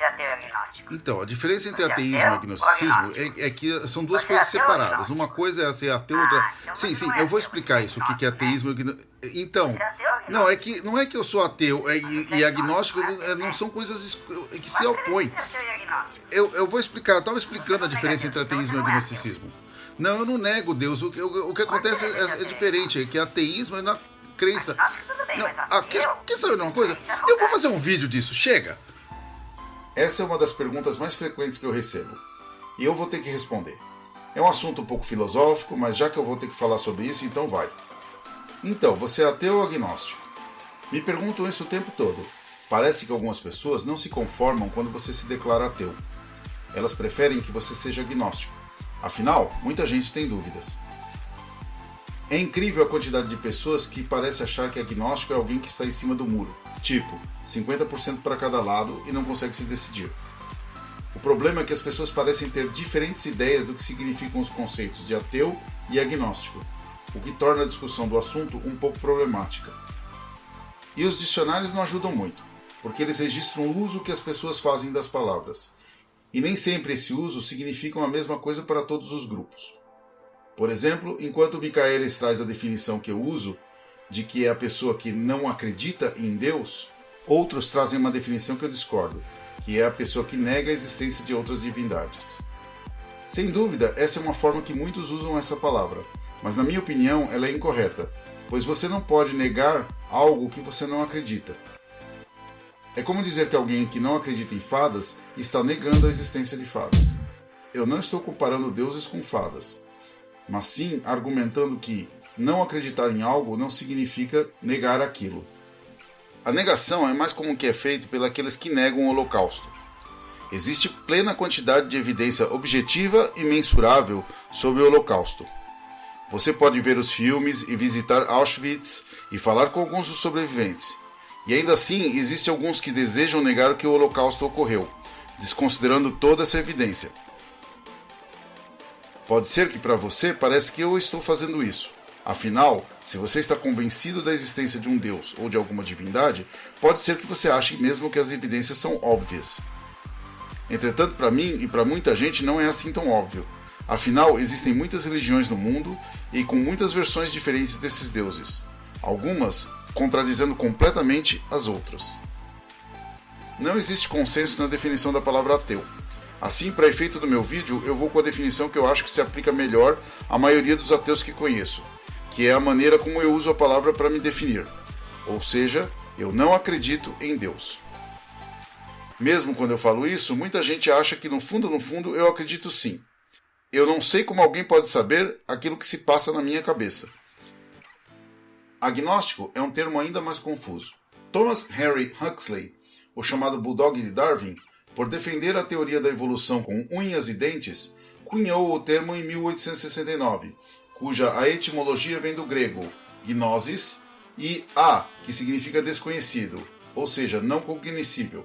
entre ateu e agnóstico? Então, a diferença entre Você é ateísmo e ateu agnosticismo ou agnóstico? é, é que são duas Você é coisas ou separadas. Uma coisa é ser ateu, Ah, outra. então Sim, sim, não é eu vou explicar é isso, o que que é agnóstico, ateísmo e agno... Então, é não, é que não é que eu sou ateu é, e, e é agnóstico agnóstico, é, não né? são coisas que se opõem. é e. Eu, eu vou explicar, eu estava explicando a diferença entre Deus, ateísmo e então é agnosticismo. Não, eu não nego Deus. O que, o, o que acontece é, é é diferente, é que ateísmo é na crença. Agnóstico tudo bem, Não, ah, quer, saber de uma coisa? É Eu vou fazer um vídeo disso, chega! Essa é uma das perguntas mais frequentes que eu recebo. E eu vou ter que responder. É um assunto um pouco filosófico, mas já que eu vou ter que falar sobre isso, então vai. Então, você é ateu ou agnóstico? Me perguntam isso o tempo todo. Parece que algumas pessoas não se conformam quando você se declara ateu. Elas preferem que você seja agnóstico. Afinal, muita gente tem dúvidas. É incrível a quantidade de pessoas que parece achar que agnóstico é alguém que está em cima do muro, tipo, 50% para cada lado e não consegue se decidir. O problema é que as pessoas parecem ter diferentes ideias do que significam os conceitos de ateu e agnóstico, o que torna a discussão do assunto um pouco problemática. E os dicionários não ajudam muito, porque eles registram o uso que as pessoas fazem das palavras, e nem sempre esse uso significa a mesma coisa para todos os grupos. Por exemplo, enquanto Michaelis traz a definição que eu uso, de que é a pessoa que não acredita em Deus, outros trazem uma definição que eu discordo, que é a pessoa que nega a existência de outras divindades. Sem dúvida, essa é uma forma que muitos usam essa palavra, mas na minha opinião ela é incorreta, pois você não pode negar algo que você não acredita. É como dizer que alguém que não acredita em fadas está negando a existência de fadas. Eu não estou comparando deuses com fadas, mas sim argumentando que não acreditar em algo não significa negar aquilo. A negação é mais como que é feito pelos que negam o Holocausto. Existe plena quantidade de evidência objetiva e mensurável sobre o Holocausto. Você pode ver os filmes e visitar Auschwitz e falar com alguns dos sobreviventes. E ainda assim, existem alguns que desejam negar que o Holocausto ocorreu, desconsiderando toda essa evidência. Pode ser que para você pareça que eu estou fazendo isso. Afinal, se você está convencido da existência de um Deus ou de alguma divindade, pode ser que você ache mesmo que as evidências são óbvias. Entretanto, para mim e para muita gente não é assim tão óbvio. Afinal, existem muitas religiões no mundo e com muitas versões diferentes desses deuses, algumas contradizendo completamente as outras. Não existe consenso na definição da palavra ateu. Assim, para efeito do meu vídeo, eu vou com a definição que eu acho que se aplica melhor à maioria dos ateus que conheço, que é a maneira como eu uso a palavra para me definir. Ou seja, eu não acredito em Deus. Mesmo quando eu falo isso, muita gente acha que no fundo, no fundo, eu acredito sim. Eu não sei como alguém pode saber aquilo que se passa na minha cabeça. Agnóstico é um termo ainda mais confuso. Thomas Henry Huxley, o chamado Bulldog de Darwin, por defender a teoria da evolução com unhas e dentes, cunhou o termo em 1869, cuja a etimologia vem do grego gnosis e a, que significa desconhecido, ou seja, não cognoscível.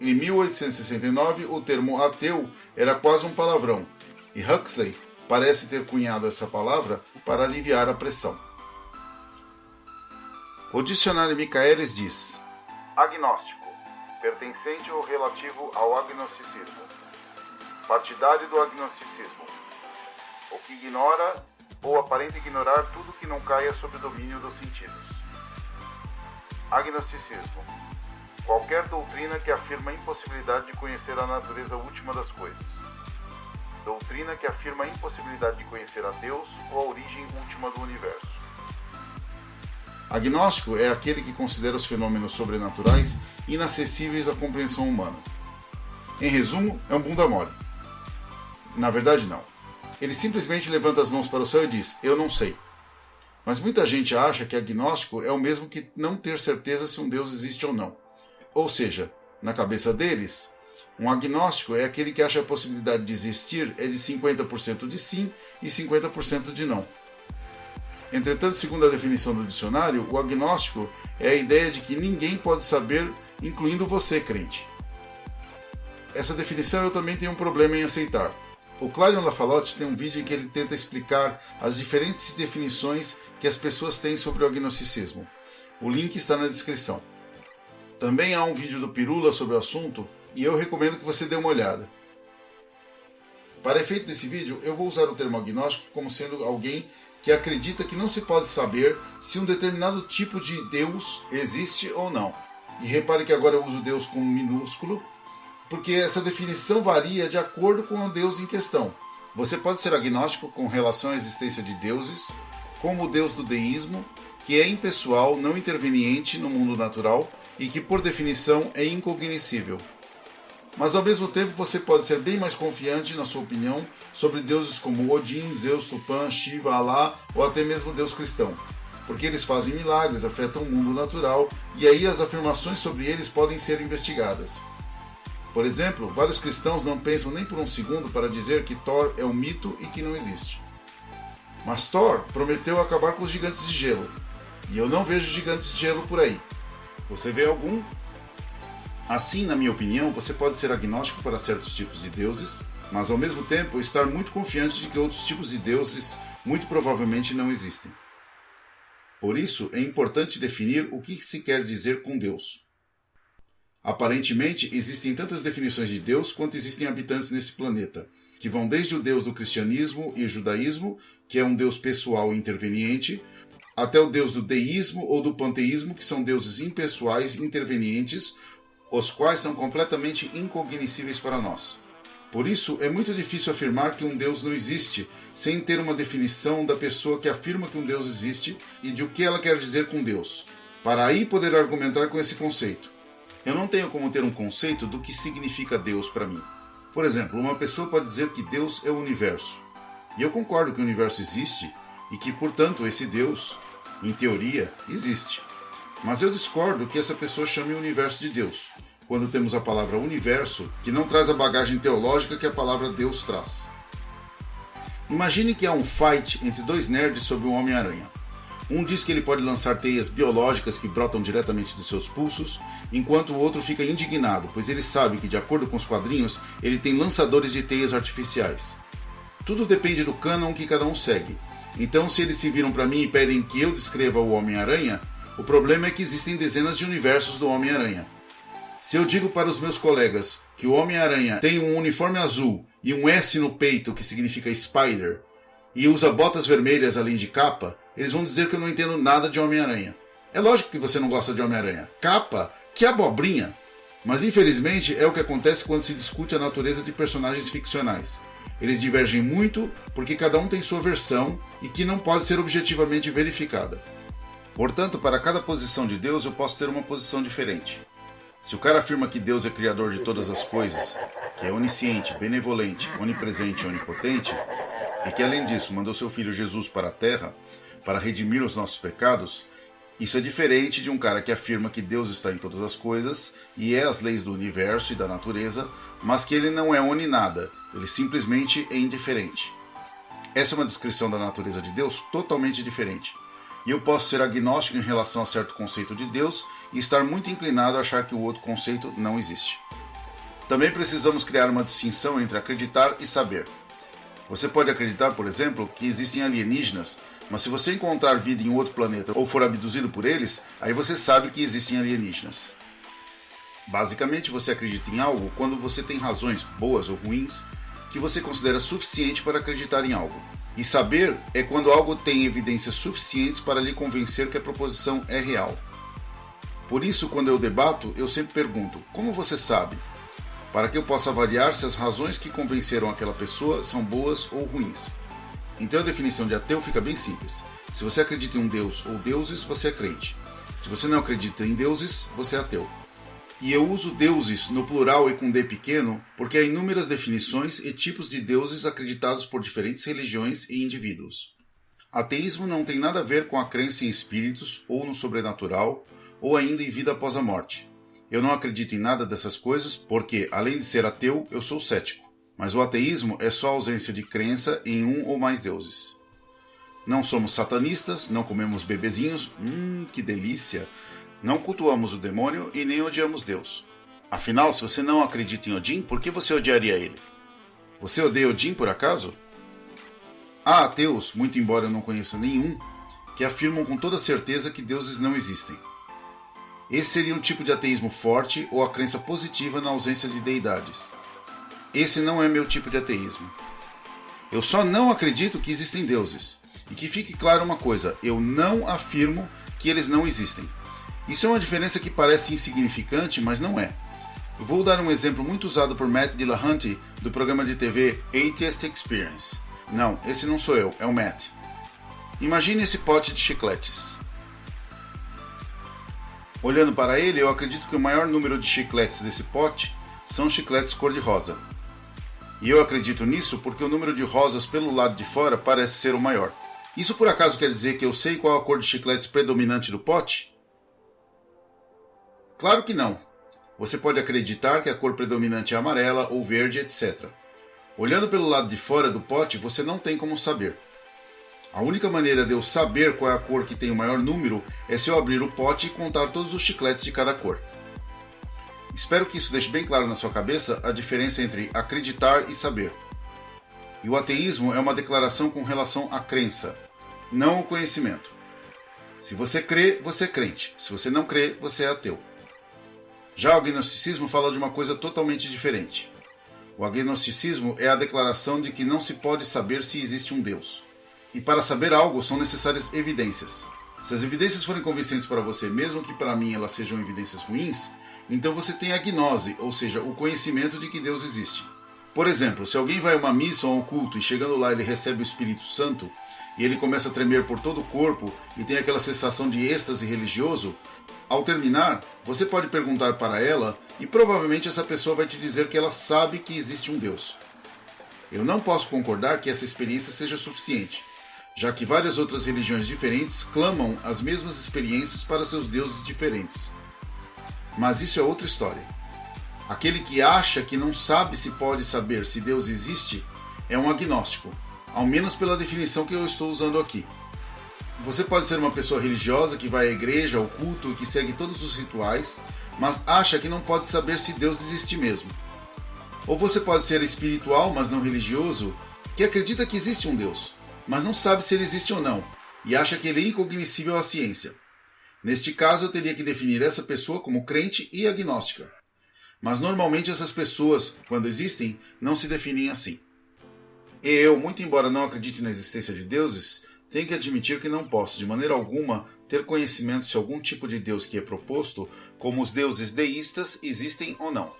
Em 1869, o termo ateu era quase um palavrão, e Huxley parece ter cunhado essa palavra para aliviar a pressão. O dicionário Michaelis diz: Agnóstico, pertencente ou relativo ao agnosticismo. Partidário do agnosticismo. O que ignora ou aparenta ignorar tudo que não caia sob o domínio dos sentidos. Agnosticismo. Qualquer doutrina que afirma a impossibilidade de conhecer a natureza última das coisas. Doutrina que afirma a impossibilidade de conhecer a Deus ou a origem última do universo. Agnóstico é aquele que considera os fenômenos sobrenaturais inacessíveis à compreensão humana. Em resumo, é um bunda mole. Na verdade, não. Ele simplesmente levanta as mãos para o céu e diz: Eu não sei. Mas muita gente acha que agnóstico é o mesmo que não ter certeza se um Deus existe ou não. Ou seja, na cabeça deles, um agnóstico é aquele que acha a possibilidade de existir é de 50% de sim e 50% de não. Entretanto, segundo a definição do dicionário, o agnóstico é a ideia de que ninguém pode saber, incluindo você, crente. Essa definição eu também tenho um problema em aceitar. O Clarion Lafalotte tem um vídeo em que ele tenta explicar as diferentes definições que as pessoas têm sobre o agnosticismo. O link está na descrição. Também há um vídeo do Pirula sobre o assunto e eu recomendo que você dê uma olhada. Para efeito desse vídeo, eu vou usar o termo agnóstico como sendo alguém que acredita que não se pode saber se um determinado tipo de Deus existe ou não. E repare que agora eu uso Deus com minúsculo, porque essa definição varia de acordo com o Deus em questão. Você pode ser agnóstico com relação à existência de deuses, como o Deus do deísmo, que é impessoal, não interveniente no mundo natural e que, por definição, é incognoscível. Mas ao mesmo tempo você pode ser bem mais confiante na sua opinião sobre deuses como Odin, Zeus, Tupã, Shiva, Alá ou até mesmo Deus cristão, porque eles fazem milagres, afetam o mundo natural e aí as afirmações sobre eles podem ser investigadas. Por exemplo, vários cristãos não pensam nem por um segundo para dizer que Thor é um mito e que não existe. Mas Thor prometeu acabar com os gigantes de gelo, e eu não vejo gigantes de gelo por aí. Você vê algum? Assim, na minha opinião, você pode ser agnóstico para certos tipos de deuses, mas ao mesmo tempo estar muito confiante de que outros tipos de deuses muito provavelmente não existem. Por isso, é importante definir o que se quer dizer com Deus. Aparentemente, existem tantas definições de Deus quanto existem habitantes nesse planeta, que vão desde o Deus do cristianismo e judaísmo, que é um Deus pessoal e interveniente, até o Deus do deísmo ou do panteísmo, que são deuses impessoais intervenientes, os quais são completamente incognoscíveis para nós. Por isso, é muito difícil afirmar que um Deus não existe sem ter uma definição da pessoa que afirma que um Deus existe e de o que ela quer dizer com Deus, para aí poder argumentar com esse conceito. Eu não tenho como ter um conceito do que significa Deus para mim. Por exemplo, uma pessoa pode dizer que Deus é o universo. E eu concordo que o universo existe e que, portanto, esse Deus, em teoria, existe. Mas eu discordo que essa pessoa chame o universo de Deus, quando temos a palavra universo, que não traz a bagagem teológica que a palavra Deus traz. Imagine que há um fight entre dois nerds sobre o Homem-Aranha. Um diz que ele pode lançar teias biológicas que brotam diretamente dos seus pulsos, enquanto o outro fica indignado, pois ele sabe que, de acordo com os quadrinhos, ele tem lançadores de teias artificiais. Tudo depende do canon que cada um segue. Então, se eles se viram para mim e pedem que eu descreva o Homem-Aranha, o problema é que existem dezenas de universos do Homem-Aranha. Se eu digo para os meus colegas que o Homem-Aranha tem um uniforme azul e um S no peito que significa Spider, e usa botas vermelhas além de capa, eles vão dizer que eu não entendo nada de Homem-Aranha. É lógico que você não gosta de Homem-Aranha. Capa? Que abobrinha! Mas infelizmente é o que acontece quando se discute a natureza de personagens ficcionais. Eles divergem muito porque cada um tem sua versão e que não pode ser objetivamente verificada. Portanto, para cada posição de Deus eu posso ter uma posição diferente. Se o cara afirma que Deus é criador de todas as coisas, que é onisciente, benevolente, onipresente e onipotente, e que além disso mandou seu filho Jesus para a terra para redimir os nossos pecados, isso é diferente de um cara que afirma que Deus está em todas as coisas e é as leis do universo e da natureza, mas que ele não é oninada, ele simplesmente é indiferente. Essa é uma descrição da natureza de Deus totalmente diferente e eu posso ser agnóstico em relação a certo conceito de Deus e estar muito inclinado a achar que o outro conceito não existe. Também precisamos criar uma distinção entre acreditar e saber. Você pode acreditar, por exemplo, que existem alienígenas, mas se você encontrar vida em outro planeta ou for abduzido por eles, aí você sabe que existem alienígenas. Basicamente, você acredita em algo quando você tem razões, boas ou ruins, que você considera suficiente para acreditar em algo. E saber é quando algo tem evidências suficientes para lhe convencer que a proposição é real. Por isso, quando eu debato, eu sempre pergunto: como você sabe? Para que eu possa avaliar se as razões que convenceram aquela pessoa são boas ou ruins. Então a definição de ateu fica bem simples. Se você acredita em um Deus ou deuses, você é crente. Se você não acredita em deuses, você é ateu. E eu uso deuses no plural e com D pequeno porque há inúmeras definições e tipos de deuses acreditados por diferentes religiões e indivíduos. Ateísmo não tem nada a ver com a crença em espíritos ou no sobrenatural ou ainda em vida após a morte. Eu não acredito em nada dessas coisas porque, além de ser ateu, eu sou cético. Mas o ateísmo é só ausência de crença em um ou mais deuses. Não somos satanistas, não comemos bebezinhos, hum, que delícia! Não cultuamos o demônio e nem odiamos Deus. Afinal, se você não acredita em Odin, por que você odiaria ele? Você odeia Odin por acaso? Há ateus, muito embora eu não conheça nenhum, que afirmam com toda certeza que deuses não existem. Esse seria um tipo de ateísmo forte ou a crença positiva na ausência de deidades. Esse não é meu tipo de ateísmo. Eu só não acredito que existem deuses. E que fique claro uma coisa: eu não afirmo que eles não existem. Isso é uma diferença que parece insignificante, mas não é. Vou dar um exemplo muito usado por Matt Dillahunty do programa de TV Atheist Experience. Não, esse não sou eu, é o Matt. Imagine esse pote de chicletes. Olhando para ele, eu acredito que o maior número de chicletes desse pote são chicletes cor-de-rosa. E eu acredito nisso porque o número de rosas pelo lado de fora parece ser o maior. Isso por acaso quer dizer que eu sei qual a cor de chicletes predominante do pote? Claro que não. Você pode acreditar que a cor predominante é amarela ou verde, etc. Olhando pelo lado de fora do pote, você não tem como saber. A única maneira de eu saber qual é a cor que tem o maior número é se eu abrir o pote e contar todos os chicletes de cada cor. Espero que isso deixe bem claro na sua cabeça a diferença entre acreditar e saber. E o ateísmo é uma declaração com relação à crença, não o conhecimento. Se você crê, você é crente. Se você não crê, você é ateu. Já o agnosticismo fala de uma coisa totalmente diferente. O agnosticismo é a declaração de que não se pode saber se existe um Deus. E para saber algo são necessárias evidências. Se as evidências forem convincentes para você, mesmo que para mim elas sejam evidências ruins, então você tem a gnose, ou seja, o conhecimento de que Deus existe. Por exemplo, se alguém vai a uma missa ou a um culto e chegando lá ele recebe o Espírito Santo e ele começa a tremer por todo o corpo e tem aquela sensação de êxtase religioso, ao terminar, você pode perguntar para ela e provavelmente essa pessoa vai te dizer que ela sabe que existe um Deus. Eu não posso concordar que essa experiência seja suficiente, já que várias outras religiões diferentes clamam as mesmas experiências para seus deuses diferentes. Mas isso é outra história. Aquele que acha que não sabe se pode saber se Deus existe é um agnóstico, ao menos pela definição que eu estou usando aqui. Você pode ser uma pessoa religiosa que vai à igreja, ao culto e que segue todos os rituais, mas acha que não pode saber se Deus existe mesmo. Ou você pode ser espiritual, mas não religioso, que acredita que existe um Deus, mas não sabe se ele existe ou não, e acha que ele é incognoscível à ciência. Neste caso, eu teria que definir essa pessoa como crente e agnóstica. Mas normalmente essas pessoas, quando existem, não se definem assim. E eu, muito embora não acredite na existência de deuses, tenho que admitir que não posso, de maneira alguma, ter conhecimento se algum tipo de Deus que é proposto, como os deuses deístas, existem ou não.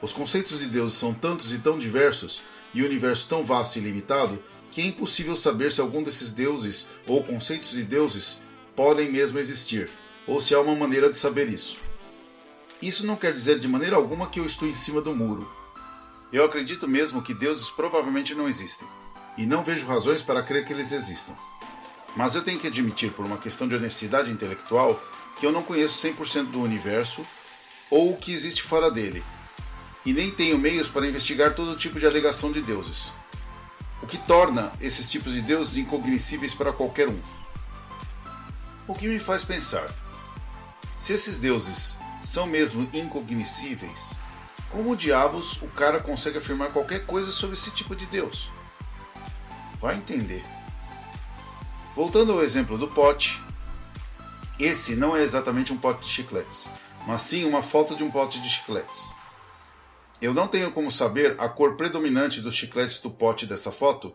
Os conceitos de deuses são tantos e tão diversos, e o universo tão vasto e limitado, que é impossível saber se algum desses deuses ou conceitos de deuses podem mesmo existir, ou se há uma maneira de saber isso. Isso não quer dizer de maneira alguma que eu estou em cima do muro. Eu acredito mesmo que deuses provavelmente não existem e não vejo razões para crer que eles existam. Mas eu tenho que admitir, por uma questão de honestidade intelectual, que eu não conheço 100% do universo ou o que existe fora dele, e nem tenho meios para investigar todo tipo de alegação de deuses, o que torna esses tipos de deuses incognoscíveis para qualquer um. O que me faz pensar: se esses deuses são mesmo incognoscíveis, como diabos o cara consegue afirmar qualquer coisa sobre esse tipo de Deus? Vai entender. Voltando ao exemplo do pote, esse não é exatamente um pote de chicletes, mas sim uma foto de um pote de chicletes. Eu não tenho como saber a cor predominante dos chicletes do pote dessa foto,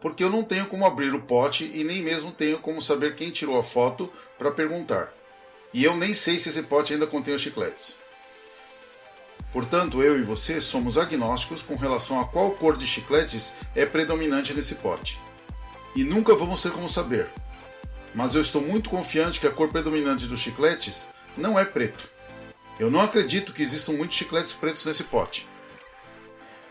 porque eu não tenho como abrir o pote e nem mesmo tenho como saber quem tirou a foto para perguntar. E eu nem sei se esse pote ainda contém os chicletes. Portanto, eu e você somos agnósticos com relação a qual cor de chicletes é predominante nesse pote. E nunca vamos ter como saber. Mas eu estou muito confiante que a cor predominante dos chicletes não é preto. Eu não acredito que existam muitos chicletes pretos nesse pote.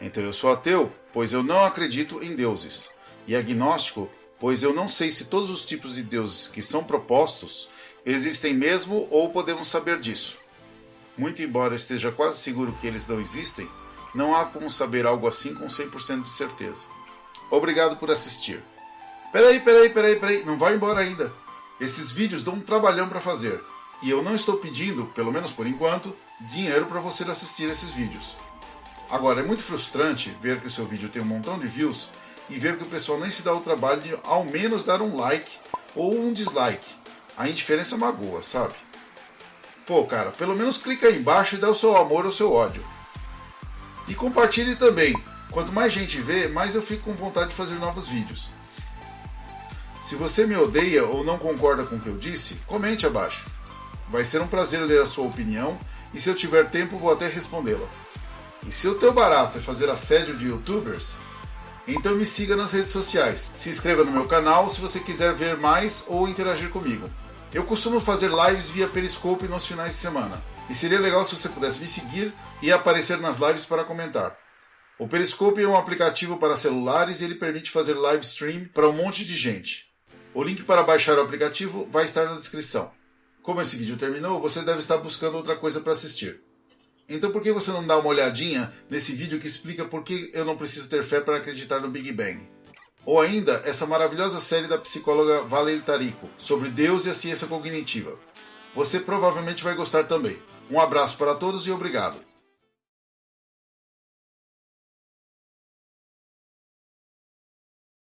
Então eu sou ateu, pois eu não acredito em deuses. E agnóstico, pois eu não sei se todos os tipos de deuses que são propostos existem mesmo ou podemos saber disso. Muito embora eu esteja quase seguro que eles não existem, não há como saber algo assim com 100% de certeza. Obrigado por assistir. Peraí, peraí, peraí, peraí, não vai embora ainda. Esses vídeos dão um trabalhão para fazer. E eu não estou pedindo, pelo menos por enquanto, dinheiro para você assistir esses vídeos. Agora, é muito frustrante ver que o seu vídeo tem um montão de views e ver que o pessoal nem se dá o trabalho de ao menos dar um like ou um dislike. A indiferença magoa, sabe? Pô, cara, pelo menos clica aí embaixo e dá o seu amor ou o seu ódio. E compartilhe também. Quanto mais gente vê, mais eu fico com vontade de fazer novos vídeos. Se você me odeia ou não concorda com o que eu disse, comente abaixo. Vai ser um prazer ler a sua opinião e se eu tiver tempo vou até respondê-la. E se o teu barato é fazer assédio de youtubers, então me siga nas redes sociais. Se inscreva no meu canal se você quiser ver mais ou interagir comigo. Eu costumo fazer lives via Periscope nos finais de semana. E seria legal se você pudesse me seguir e aparecer nas lives para comentar. O Periscope é um aplicativo para celulares e ele permite fazer live stream para um monte de gente. O link para baixar o aplicativo vai estar na descrição. Como esse vídeo terminou, você deve estar buscando outra coisa para assistir. Então por que você não dá uma olhadinha nesse vídeo que explica por que eu não preciso ter fé para acreditar no Big Bang? Ou ainda, essa maravilhosa série da psicóloga Valerie Tarico, sobre Deus e a ciência cognitiva. Você provavelmente vai gostar também. Um abraço para todos e obrigado.